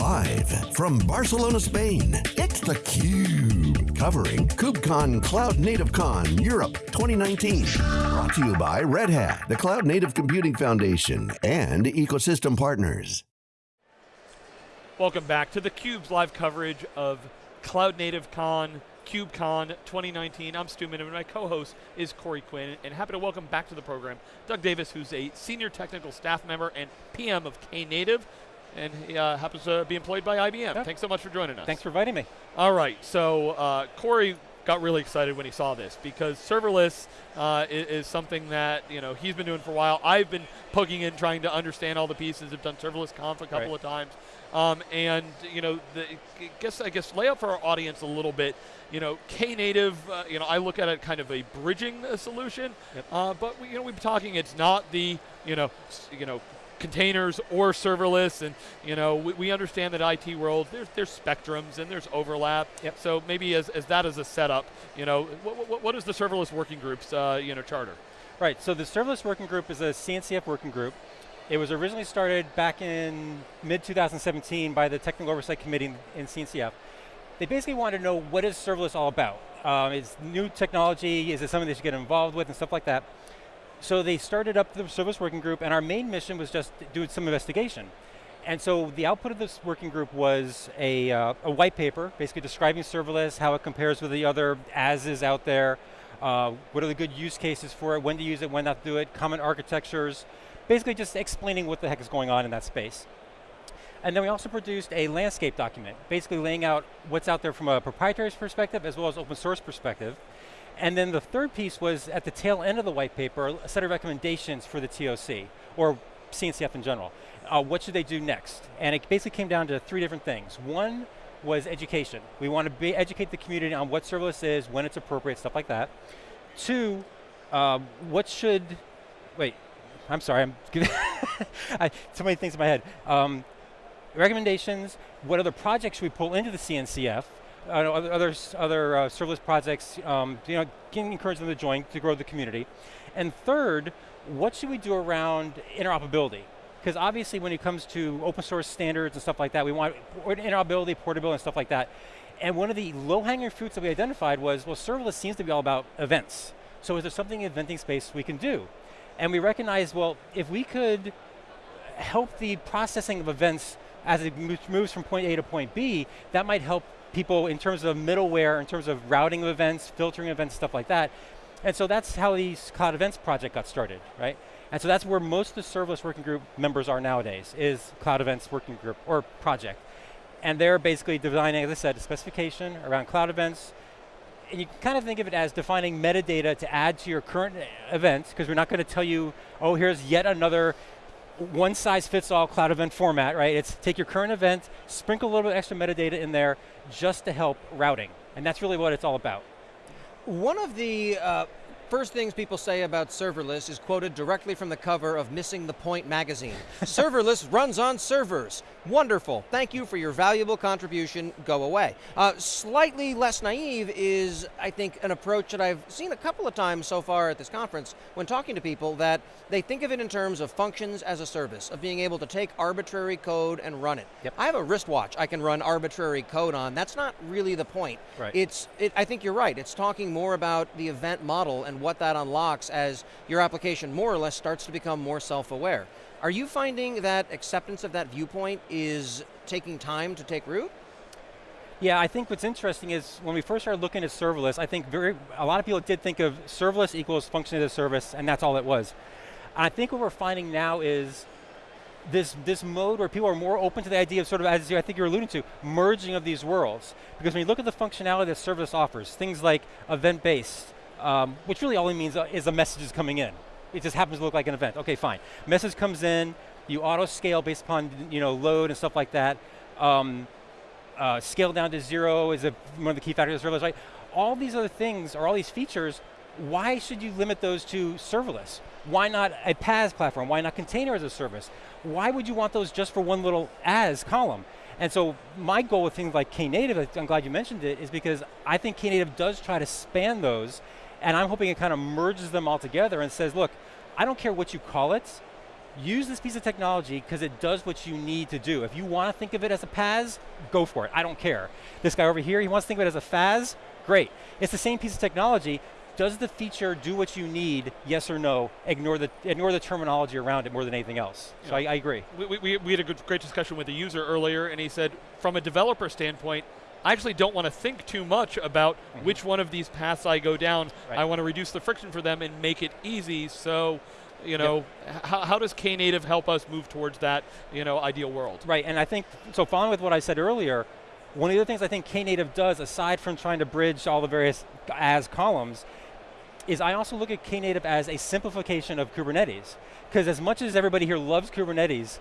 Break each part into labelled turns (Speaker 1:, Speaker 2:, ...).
Speaker 1: Live from Barcelona, Spain, it's theCUBE. Covering KubeCon Cloud Native Con Europe 2019. Brought to you by Red Hat, the Cloud Native Computing Foundation, and ecosystem partners.
Speaker 2: Welcome back to theCUBE's live coverage of Cloud Native Con KubeCon 2019. I'm Stu Miniman, my co-host is Corey Quinn, and happy to welcome back to the program Doug Davis, who's a senior technical staff member and PM of Knative, and he uh, happens to be employed by IBM. Yeah. Thanks so much for joining us.
Speaker 3: Thanks for inviting me.
Speaker 2: All right, so uh, Corey got really excited when he saw this because serverless uh, is, is, something that you know he's been doing for a while. I've been poking in trying to understand all the pieces. I've done serverless conf a couple
Speaker 3: right.
Speaker 2: of times, um, and you know, the, I guess I guess lay out for our audience a little bit. You know, Knative. Uh, you know, I look at it kind of a bridging uh, solution,
Speaker 3: yep.
Speaker 2: uh, but we, you know, we've been talking. It's not the you know, you know, containers or serverless, and you know, we, we understand that IT world there's there's spectrums and there's overlap.
Speaker 3: Yep.
Speaker 2: So maybe as, as that as a setup, you know, what, what, what is the serverless working groups uh, you know charter?
Speaker 3: Right. So the serverless working group is a CNCF working group. It was originally started back in mid 2017 by the Technical Oversight Committee in CNCF. They basically wanted to know what is serverless all about. Um, is new technology, is it something they should get involved with and stuff like that. So they started up the service working group and our main mission was just do some investigation. And so the output of this working group was a, uh, a white paper, basically describing serverless, how it compares with the other as-is out there, uh, what are the good use cases for it, when to use it, when not to do it, common architectures, basically just explaining what the heck is going on in that space. And then we also produced a landscape document, basically laying out what's out there from a proprietary perspective as well as open source perspective. And then the third piece was at the tail end of the white paper, a set of recommendations for the TOC, or CNCF in general. Uh, what should they do next? And it basically came down to three different things. One was education. We want to be, educate the community on what serverless is, when it's appropriate, stuff like that. Two, uh, what should, wait, I'm sorry, I'm I, so many things in my head. Um, recommendations, what other projects we pull into the CNCF? uh, other other uh, serverless projects, um, you know, can encourage them to join to grow the community. And third, what should we do around interoperability? Because obviously when it comes to open source standards and stuff like that, we want interoperability, portability and stuff like that. And one of the low-hanging fruits that we identified was, well, serverless seems to be all about events. So is there something in eventing space we can do? And we recognized, well, if we could help the processing of events as it moves from point A to point B, that might help people in terms of middleware, in terms of routing of events, filtering events, stuff like that. And so that's how the Cloud Events project got started, right? And so that's where most of the serverless working group members are nowadays, is Cloud Events working group, or project. And they're basically designing, as I said, a specification around cloud events, and you kind of think of it as defining metadata to add to your current uh, events, because we're not going to tell you, oh, here's yet another one size fits all cloud event format, right? It's take your current event, sprinkle a little bit extra metadata in there just to help routing. And that's really what it's all about.
Speaker 4: One of the uh, first things people say about serverless is quoted directly from the cover of Missing the Point magazine. serverless runs on servers. Wonderful. Thank you for your valuable contribution. Go away. Uh, slightly less naive is, I think, an approach that I've seen a couple of times so far at this conference when talking to people that they think of it in terms of functions as a service, of being able to take arbitrary code and run it.
Speaker 3: Yep.
Speaker 4: I have a wristwatch I can run arbitrary code on. That's not really the point.
Speaker 3: Right.
Speaker 4: It's, it, I think you're right. It's talking more about the event model and what that unlocks as your application more or less starts to become more self-aware. Are you finding that acceptance of that viewpoint is taking time to take root?
Speaker 3: Yeah, I think what's interesting is when we first started looking at serverless, I think very, a lot of people did think of serverless equals function as a service, and that's all it was. I think what we're finding now is this, this mode where people are more open to the idea of sort of, as you I think you're alluding to, merging of these worlds. Because when you look at the functionality that serverless offers, things like event-based, um, which really all it means uh, is a message is coming in. It just happens to look like an event. Okay, fine. Message comes in, you auto scale based upon you know load and stuff like that. Um, uh, scale down to zero is a, one of the key factors of serverless, right? All these other things, or all these features, why should you limit those to serverless? Why not a PaaS platform? Why not container as a service? Why would you want those just for one little as column? And so my goal with things like Knative, I'm glad you mentioned it, is because I think Knative does try to span those and I'm hoping it kind of merges them all together and says, look, I don't care what you call it, use this piece of technology because it does what you need to do. If you want to think of it as a PaaS, go for it, I don't care. This guy over here, he wants to think of it as a FaaS, great. It's the same piece of technology, does the feature do what you need, yes or no? Ignore the, ignore the terminology around it more than anything else. So I, I, agree.
Speaker 2: We, we, we had a good, great discussion with a user earlier, and he said, from a developer standpoint, I actually don't want to think too much about mm -hmm. which one of these paths I go down. Right. I want to reduce the friction for them and make it easy. So, you know, yep. how, how does Knative help us move towards that, you know, ideal world?
Speaker 3: Right, and I think, so following with what I said earlier, one of the things I think Knative does, aside from trying to bridge all the various as columns, is I also look at Knative as a simplification of Kubernetes. Because as much as everybody here loves Kubernetes,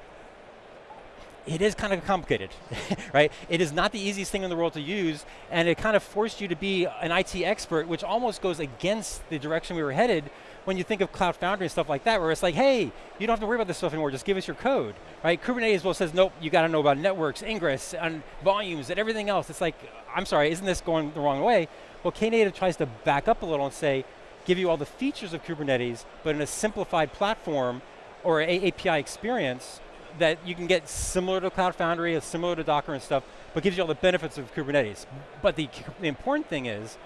Speaker 3: it is kind of complicated, right? It is not the easiest thing in the world to use, and it kind of forced you to be an IT expert, which almost goes against the direction we were headed when you think of Cloud Foundry and stuff like that, where it's like, hey, you don't have to worry about this stuff anymore, just give us your code, right? Kubernetes well says, nope, you got to know about networks, ingress, and volumes, and everything else. It's like, I'm sorry, isn't this going the wrong way? Well, Knative tries to back up a little and say, give you all the features of Kubernetes, but in a simplified platform or API experience that you can get similar to Cloud Foundry, similar to Docker and stuff, but gives you all the benefits of Kubernetes. But the, the important thing is,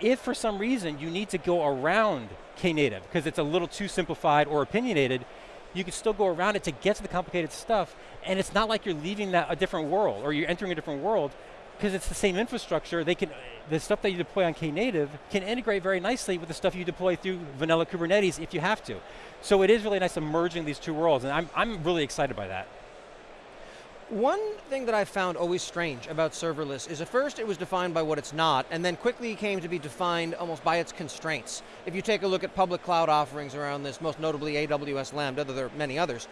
Speaker 3: if for some reason you need to go around Knative, because it's a little too simplified or opinionated, you can still go around it to get to the complicated stuff, and it's not like you're leaving that a different world, or you're entering a different world, because it's the same infrastructure, they can, the stuff that you deploy on Knative can integrate very nicely with the stuff you deploy through vanilla Kubernetes if you have to. So it is really nice merging these two worlds, and I'm, I'm really excited by that.
Speaker 4: One thing that I found always strange about serverless is at first it was defined by what it's not, and then quickly came to be defined almost by its constraints. If you take a look at public cloud offerings around this, most notably AWS Lambda, though there are many others,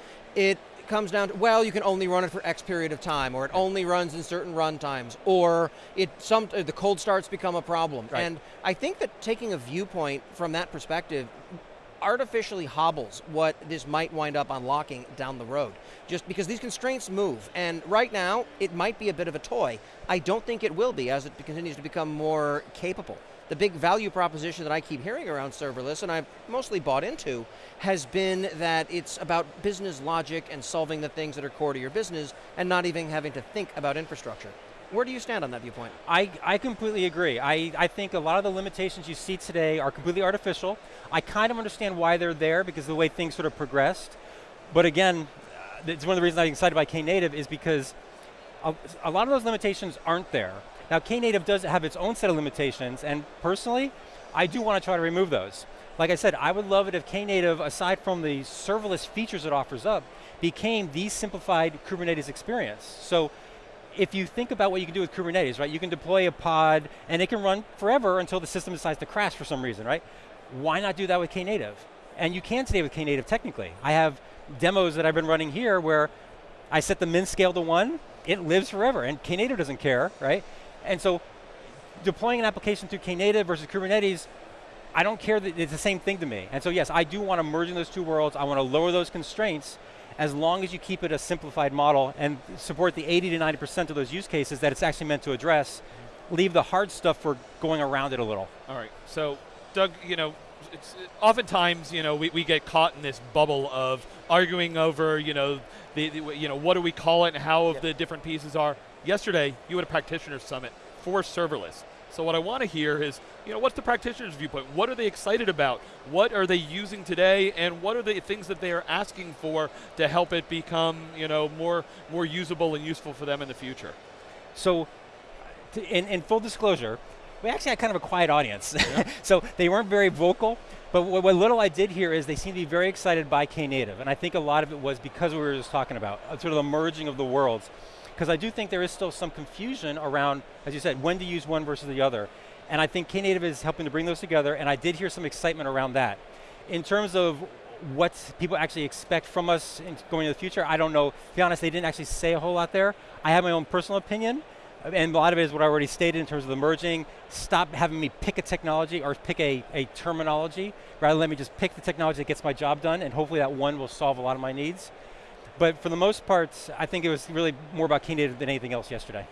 Speaker 4: it comes down to, well, you can only run it for X period of time, or it only runs in certain run times, or it some uh, the cold starts become a problem. Right. And I think that taking a viewpoint from that perspective artificially hobbles what this might wind up unlocking down the road. Just because these constraints move, and right now, it might be a bit of a toy. I don't think it will be as it continues to become more capable the big value proposition that I keep hearing around serverless, and I've mostly bought into, has been that it's about business logic and solving the things that are core to your business and not even having to think about infrastructure. Where do you stand on that viewpoint?
Speaker 3: I, I completely agree. I, I think a lot of the limitations you see today are completely artificial. I kind of understand why they're there because the way things sort of progressed. But again, it's one of the reasons I'm excited by Knative is because a, a lot of those limitations aren't there. Now Knative does have its own set of limitations, and personally, I do want to try to remove those. Like I said, I would love it if Knative, aside from the serverless features it offers up, became the simplified Kubernetes experience. So if you think about what you can do with Kubernetes, right, you can deploy a pod and it can run forever until the system decides to crash for some reason, right? Why not do that with Knative? And you can today with Knative technically. I have demos that I've been running here where I set the min scale to one, it lives forever, and Knative doesn't care, right? And so deploying an application through Knative versus Kubernetes, I don't care that it's the same thing to me. And so yes, I do want to merge in those two worlds. I want to lower those constraints as long as you keep it a simplified model and support the 80 to 90% of those use cases that it's actually meant to address. Leave the hard stuff for going around it a little.
Speaker 2: All right, so Doug, you know, it's, oftentimes, you know, we, we get caught in this bubble of arguing over, you know, the, the you know, what do we call it and how the different pieces are. Yesterday, you had a practitioner summit for serverless. So what I want to hear is, you know, what's the practitioner's viewpoint? What are they excited about? What are they using today? And what are the things that they are asking for to help it become, you know, more, more usable and useful for them in the future?
Speaker 3: So, in, in full disclosure, we actually had kind of a quiet audience. Yeah. so they weren't very vocal, but what, what, little I did hear is they seemed to be very excited by Knative, and I think a lot of it was because we were just talking about, uh, sort of the merging of the worlds because I do think there is still some confusion around, as you said, when to use one versus the other. And I think Knative is helping to bring those together, and I did hear some excitement around that. In terms of what people actually expect from us going into the future, I don't know. To be honest, they didn't actually say a whole lot there. I have my own personal opinion, and a lot of it is what I already stated in terms of the merging. Stop having me pick a technology or pick a, a terminology, rather let me just pick the technology that gets my job done, and hopefully that one will solve a lot of my needs. But for the most part, I think it was really more about Knative than anything else yesterday.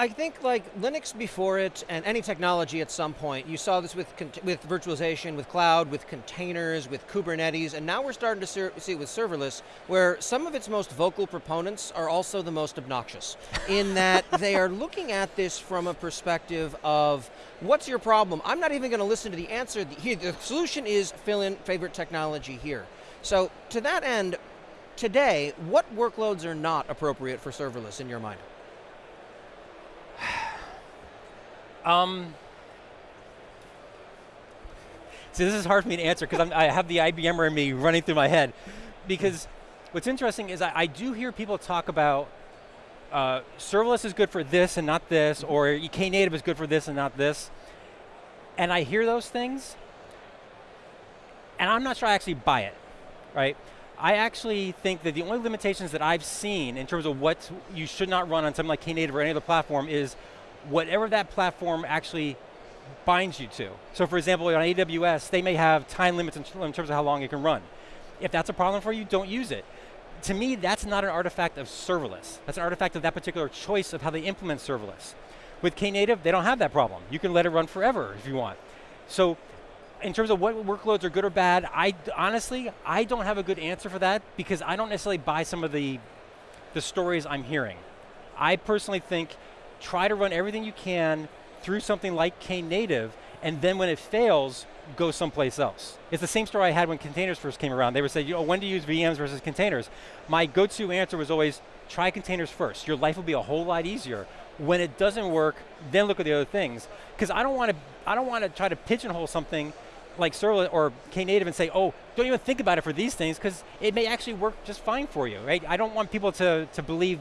Speaker 4: I think like Linux before it and any technology at some point, you saw this with with virtualization, with cloud, with containers, with Kubernetes, and now we're starting to see it with serverless, where some of its most vocal proponents are also the most obnoxious, in that they are looking at this from a perspective of, what's your problem? I'm not even going to listen to the answer. The, the solution is fill in favorite technology here. So to that end, today, what workloads are not appropriate for serverless in your mind?
Speaker 3: Um, see, this is hard for me to answer because I have the IBMer in me running through my head. Because what's interesting is I, I do hear people talk about uh, serverless is good for this and not this, or Knative is good for this and not this. And I hear those things, and I'm not sure I actually buy it, right? I actually think that the only limitations that I've seen in terms of what you should not run on something like Knative or any other platform is whatever that platform actually binds you to. So for example, on AWS, they may have time limits in, terms of how long it can run. If that's a problem for you, don't use it. To me, that's not an artifact of serverless. That's an artifact of that particular choice of how they implement serverless. With Knative, they don't have that problem. You can let it run forever if you want. So in terms of what workloads are good or bad, I honestly, I don't have a good answer for that because I don't necessarily buy some of the, the stories I'm hearing. I personally think try to run everything you can through something like Knative, and then when it fails, go someplace else. It's the same story I had when containers first came around. They would say, you know, when to use VMs versus containers? My go-to answer was always, try containers first. Your life will be a whole lot easier. When it doesn't work, then look at the other things. Because I don't want to, I don't want to try to pigeonhole something like serverless or Knative and say, oh, don't even think about it for these things because it may actually work just fine for you, right? I don't want people to, to believe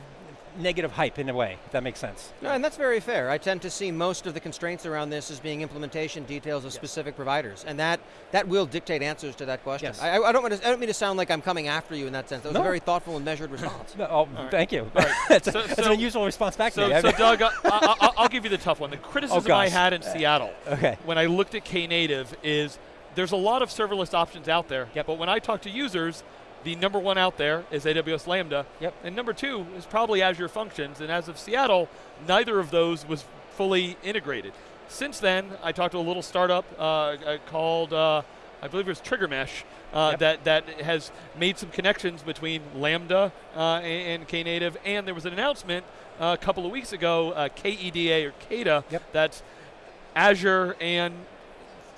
Speaker 3: negative hype in a way, if that makes sense.
Speaker 4: No, and that's very fair. I tend to see most of the constraints around this as being implementation details of yes. specific providers, and that that will dictate answers to that question. Yes. I, I, don't to, I, don't mean to sound like I'm coming after you in that sense. That was no. a very thoughtful and measured response.
Speaker 3: no, oh, right. thank you. Right. that's, so, a, that's so, an unusual response back
Speaker 2: so,
Speaker 3: to me.
Speaker 2: So Doug, I, will give you the tough one. The criticism oh, I had in uh, Seattle
Speaker 3: okay.
Speaker 2: when I looked at Knative is there's a lot of serverless options out there,
Speaker 3: yep.
Speaker 2: but when I talk to users, the number one out there is AWS Lambda.
Speaker 3: Yep.
Speaker 2: And number two is probably Azure Functions. And as of Seattle, neither of those was fully integrated. Since then, I talked to a little startup uh, uh called, uh, I believe it was TriggerMesh, uh, yep. that, that has made some connections between Lambda uh, and, and, Knative. And there was an announcement uh, a couple of weeks ago, KEDA or KEDA,
Speaker 3: yep.
Speaker 2: that's Azure and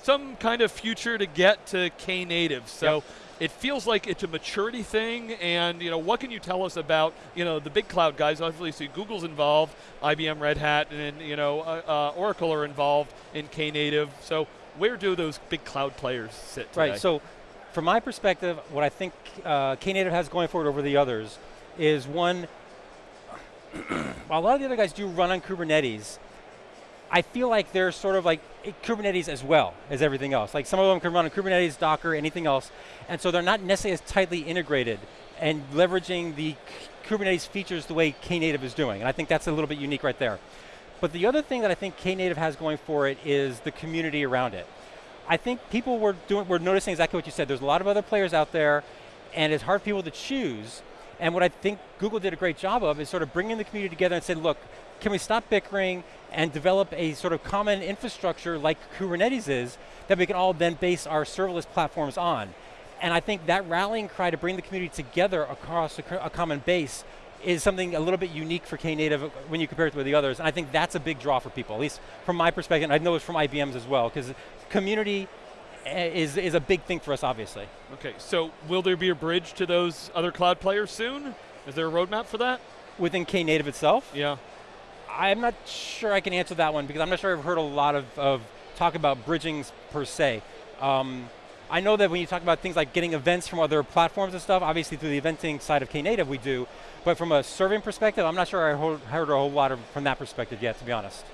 Speaker 2: some kind of future to get to Knative. So. Yep it feels like it's a maturity thing. And you know, what can you tell us about you know the big cloud guys? Obviously, Google's involved, IBM, Red Hat, and you know uh, uh, Oracle are involved in Knative. So where do those big cloud players sit today?
Speaker 3: Right. So from my perspective, what I think uh, Knative has going forward over the others is one. while a lot of the other guys do run on Kubernetes, I feel like they're sort of like eh, Kubernetes as well as everything else. Like some of them can run on Kubernetes, Docker, anything else. And so they're not necessarily as tightly integrated and leveraging the Kubernetes features the way Knative is doing. And I think that's a little bit unique right there. But the other thing that I think Knative has going for it is the community around it. I think people were doing, were noticing exactly what you said. There's a lot of other players out there, and it's hard for people to choose. And what I think Google did a great job of is sort of bringing the community together and saying, look, can we stop bickering and develop a sort of common infrastructure like Kubernetes is that we can all then base our serverless platforms on. And I think that rallying cry to bring the community together across a, a common base is something a little bit unique for Knative when you compare it with the others. And I think that's a big draw for people, at least from my perspective. and I know it's from IBM's as well, because community eh, is, is a big thing for us, obviously.
Speaker 2: Okay, so will there be a bridge to those other cloud players soon? Is there a roadmap for that?
Speaker 3: Within Knative itself?
Speaker 2: Yeah.
Speaker 3: I'm not sure I can answer that one because I'm not sure I've heard a lot of, of talk about bridgings per se. Um, I know that when you talk about things like getting events from other platforms and stuff, obviously through the eventing side of Knative we do, but from a serving perspective, I'm not sure I heard a whole lot of, from that perspective yet, to be honest.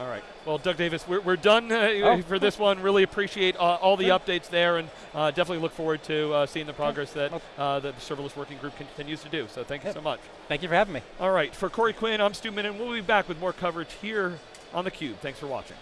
Speaker 2: All right. Well, Doug Davis, we're, we're done uh, oh. for this one. Really appreciate uh, all the updates there and uh, definitely look forward to uh, seeing the progress that, uh, that the serverless working group continues to do. So thank you so much.
Speaker 3: Thank you for having me.
Speaker 2: All right. For Corey Quinn, I'm Stu Miniman. We'll be back with more coverage here on theCUBE. Thanks for watching.